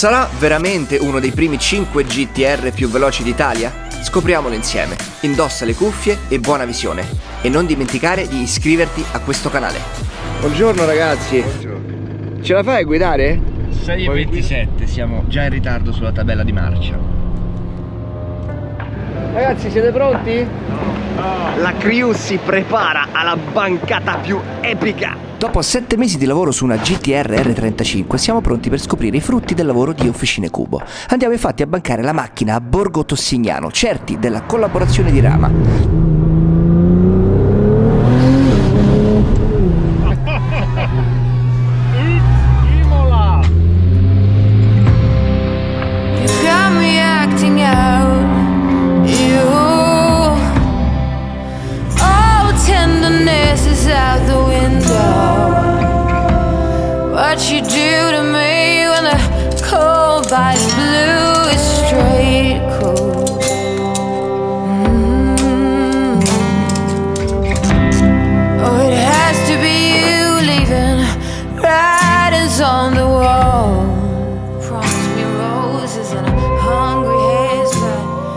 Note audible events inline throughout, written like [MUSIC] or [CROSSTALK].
Sarà veramente uno dei primi 5 GTR più veloci d'Italia? Scopriamolo insieme. Indossa le cuffie e buona visione. E non dimenticare di iscriverti a questo canale. Buongiorno ragazzi. Buongiorno. Ce la fai a guidare? 6.27, siamo già in ritardo sulla tabella di marcia. Ragazzi, siete pronti? No. La crew si prepara alla bancata più epica. Dopo 7 mesi di lavoro su una GTR R35 siamo pronti per scoprire i frutti del lavoro di Officine Cubo. Andiamo infatti a bancare la macchina a Borgo Tossignano, certi della collaborazione di Rama.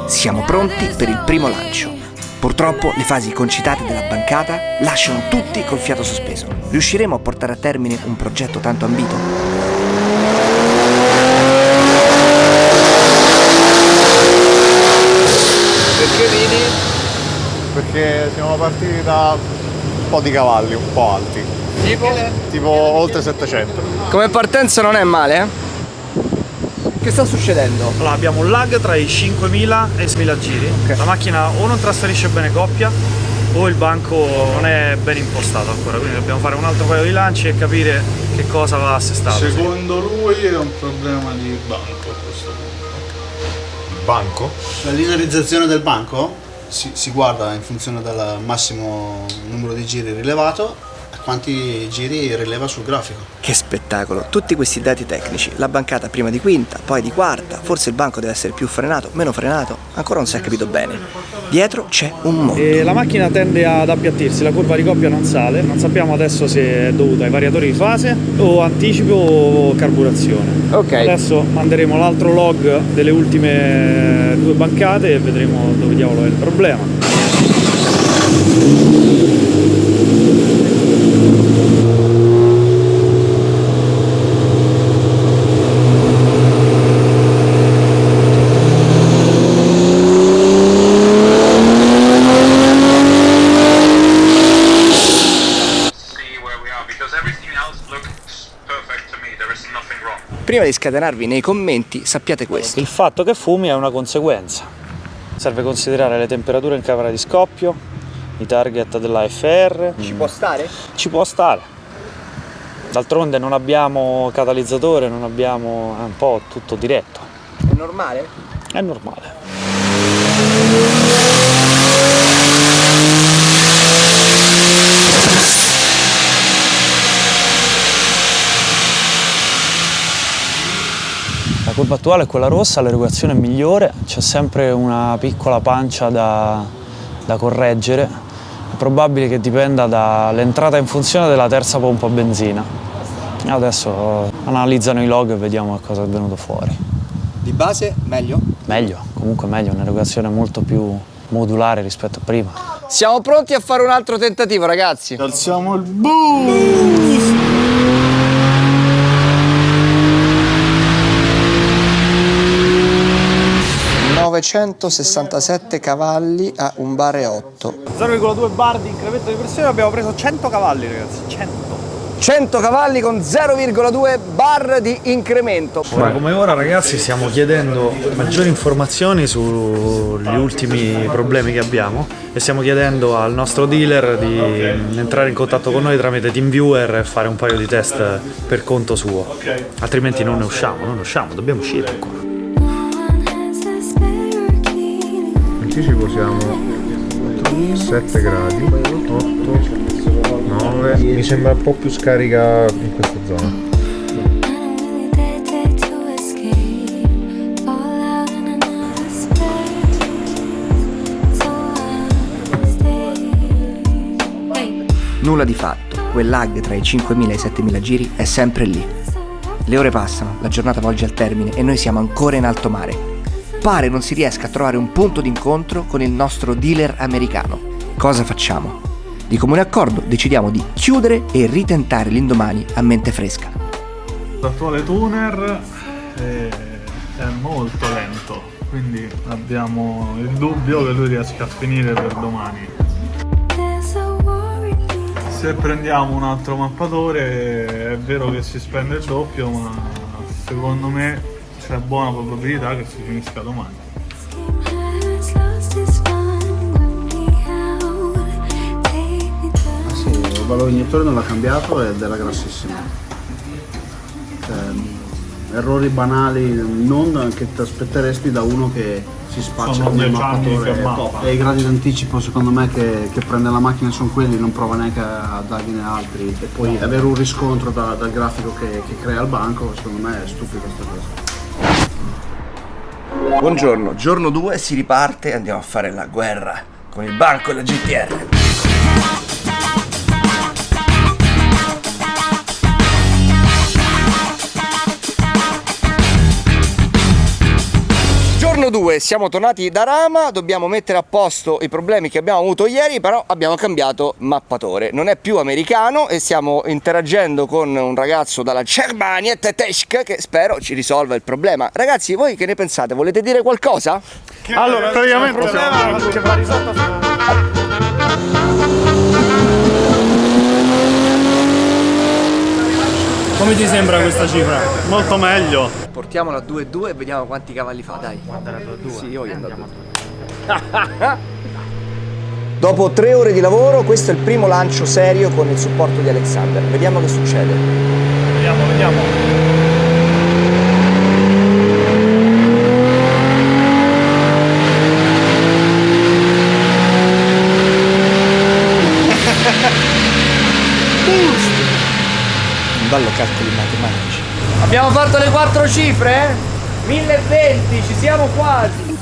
Siamo pronti per il primo lancio. Purtroppo le fasi concitate della bancata lasciano tutti col fiato sospeso. Riusciremo a portare a termine un progetto tanto ambito? Perché ridi? Perché siamo partiti da un po' di cavalli, un po' alti. Tipo? Tipo oltre 700. Come partenza non è male, eh? Che sta succedendo? Allora, abbiamo un lag tra i 5.000 e i 6.000 giri. Okay. La macchina o non trasferisce bene coppia o il banco non è ben impostato ancora, quindi dobbiamo fare un altro paio di lanci e capire che cosa va assestato. Secondo lui è un problema di banco a questo punto. Il banco? La linearizzazione del banco si, si guarda in funzione del massimo numero di giri rilevato quanti giri rileva sul grafico. Che spettacolo! Tutti questi dati tecnici, la bancata prima di quinta, poi di quarta, forse il banco deve essere più frenato, meno frenato, ancora non si è capito bene. Dietro c'è un mondo. E la macchina tende ad appiattirsi, la curva di coppia non sale, non sappiamo adesso se è dovuta ai variatori di fase o anticipo o carburazione. Ok. Adesso manderemo l'altro log delle ultime due bancate e vedremo dove diavolo è il problema. Prima di scatenarvi nei commenti sappiate questo. Il fatto che fumi è una conseguenza. Serve considerare le temperature in camera di scoppio, i target della FR. Ci può stare? Ci può stare. D'altronde non abbiamo catalizzatore, non abbiamo... è un po' tutto diretto. È normale? È normale. La curva attuale è quella rossa, l'erogazione è migliore, c'è sempre una piccola pancia da, da correggere. È probabile che dipenda dall'entrata in funzione della terza pompa a benzina. Adesso analizzano i log e vediamo cosa è venuto fuori. Di base meglio? Meglio, comunque meglio, un'erogazione molto più modulare rispetto a prima. Siamo pronti a fare un altro tentativo ragazzi? Alziamo il boost! 967 cavalli a un bar e 8 0,2 bar di incremento di pressione abbiamo preso 100 cavalli ragazzi 100 100 cavalli con 0,2 bar di incremento. Ora come ora ragazzi stiamo chiedendo maggiori informazioni sugli ultimi problemi che abbiamo e stiamo chiedendo al nostro dealer di entrare in contatto con noi tramite TeamViewer e fare un paio di test per conto suo. Altrimenti non ne usciamo, non ne usciamo, dobbiamo uscire ancora. Anticipo siamo 7 gradi. 8 9 mi sembra un po' più scarica in questa zona. Nulla di fatto, quel lag tra i 5.000 e i 7.000 giri è sempre lì. Le ore passano, la giornata volge al termine e noi siamo ancora in alto mare. Pare non si riesca a trovare un punto d'incontro con il nostro dealer americano. Cosa facciamo? Di comune accordo decidiamo di chiudere e ritentare l'indomani a mente fresca. L'attuale tuner è, è molto lento, quindi abbiamo il dubbio che lui riesca a finire per domani. Se prendiamo un altro mappatore è vero che si spende il doppio, ma secondo me c'è buona probabilità che si finisca domani. Ah sì, il valore iniettore non l'ha cambiato ed era grassissimo. Cioè, errori banali non che ti aspetteresti da uno che si spaccia Sono come mappatore mappa. e i gradi d'anticipo secondo me che, che prende la macchina sono quelli non prova neanche a dargliene altri e poi avere un riscontro da- dal grafico che, che crea il banco secondo me è stupido questa cosa Buongiorno, giorno 2 si riparte e andiamo a fare la guerra con il banco e la GTR. Giorno 2, siamo tornati da Rama, dobbiamo mettere a posto i problemi che abbiamo avuto ieri, però abbiamo cambiato mappatore. Non è più americano e stiamo interagendo con un ragazzo dalla Germania tedesca che spero ci risolva il problema. Ragazzi, voi che ne pensate? Volete dire qualcosa? Allora, praticamente il problema che va risolto Come ti sembra questa cifra? molto meglio. Portiamolo a 2-2 e vediamo quanti cavalli fa, dai. Andare a 2-2? Sì, io voglio andare a 2-2. [LAUGHS] Dopo tre ore di lavoro, questo è il primo lancio serio con il supporto di Alexander. Vediamo che succede. Vediamo, vediamo. Un bello calcoli matematici. Abbiamo fatto le quattro cifre? 1020, ci siamo quasi.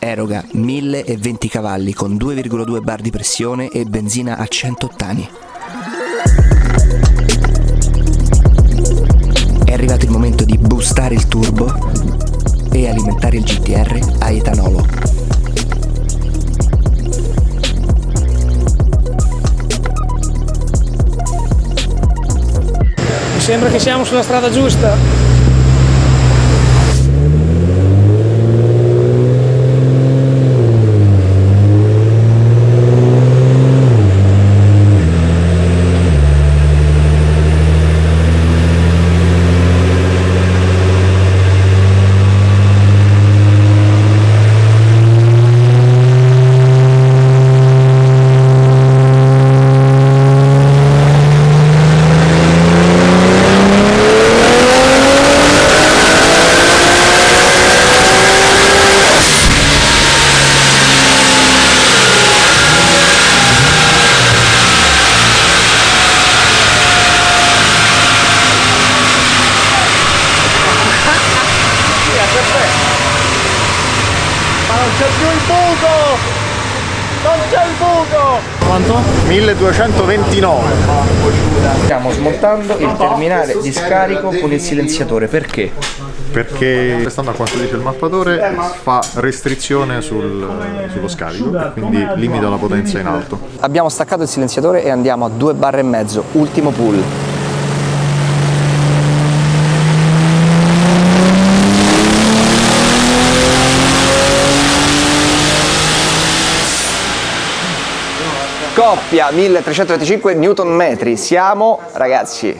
Eroga 1020 cavalli con 2,2 bar di pressione e benzina a 100 ottani. È arrivato il momento di boostare il turbo e alimentare il GTR a etanolo. Sembra che siamo sulla strada giusta. Quanto? 1229 Stiamo smontando il terminale di scarico con il silenziatore. Perché? perché stando a quanto dice il mappatore fa restrizione sul- sullo scarico e quindi limita la potenza in alto Abbiamo staccato il silenziatore e andiamo a 2 barre e mezzo, ultimo pull. Coppia 1325 Newton metri, siamo ragazzi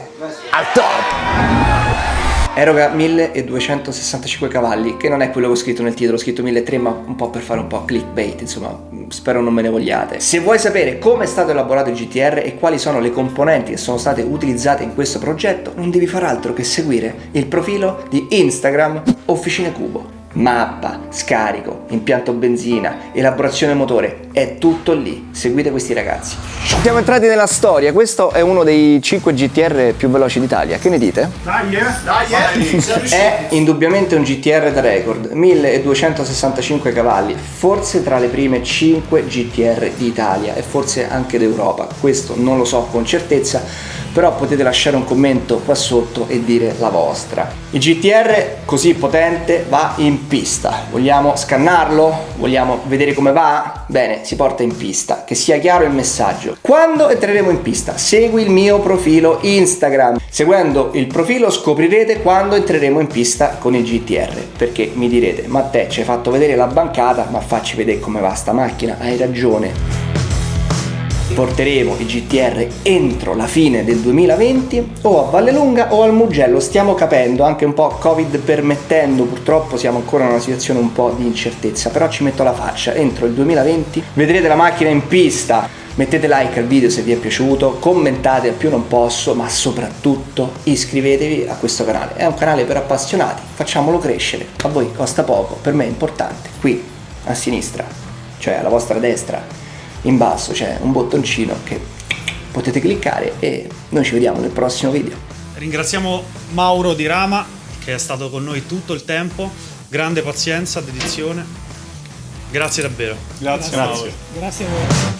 al top! Eroga 1265 cavalli, che non è quello che ho scritto nel titolo, ho scritto 1300 ma un po' per fare un po' clickbait, insomma, spero non me ne vogliate. Se vuoi sapere come è stato elaborato il GTR e quali sono le componenti che sono state utilizzate in questo progetto, non devi far altro che seguire il profilo di Instagram Officine Cubo. Mappa, scarico, impianto benzina, elaborazione motore, è tutto lì. Seguite questi ragazzi. Siamo entrati nella storia, questo è uno dei 5 GTR più veloci d'Italia, che ne dite? Dai, eh! Dai, eh! È indubbiamente un GTR da record, 1265 cavalli, forse tra le prime 5 GTR d'Italia e forse anche d'Europa, questo non lo so con certezza, però potete lasciare un commento qua sotto e dire la vostra. Il GTR così potente va in pista, vogliamo scannarlo? Vogliamo vedere come va? Bene, si porta in pista, che sia chiaro il messaggio. Quando entreremo in pista? Segui il mio profilo Instagram. Seguendo il profilo scoprirete quando entreremo in pista con il GTR, perché mi direte, ma te ci hai fatto vedere la bancata, ma facci vedere come va sta macchina, hai ragione porteremo il GTR entro la fine del 2020 o a Vallelunga o al Mugello, stiamo capendo, anche un po' Covid permettendo, purtroppo siamo ancora in una situazione un po' di incertezza, però ci metto la faccia, entro il 2020 vedrete la macchina in pista, mettete like al video se vi è piaciuto, commentate al più non posso, ma soprattutto iscrivetevi a questo canale, è un canale per appassionati, facciamolo crescere, a voi costa poco, per me è importante, qui a sinistra, cioè alla vostra destra in basso c'è un bottoncino che potete cliccare e noi ci vediamo nel prossimo video. Ringraziamo Mauro di Rama che è stato con noi tutto il tempo, grande pazienza, dedizione. Grazie davvero. Grazie, Grazie. Mauro. Grazie a voi.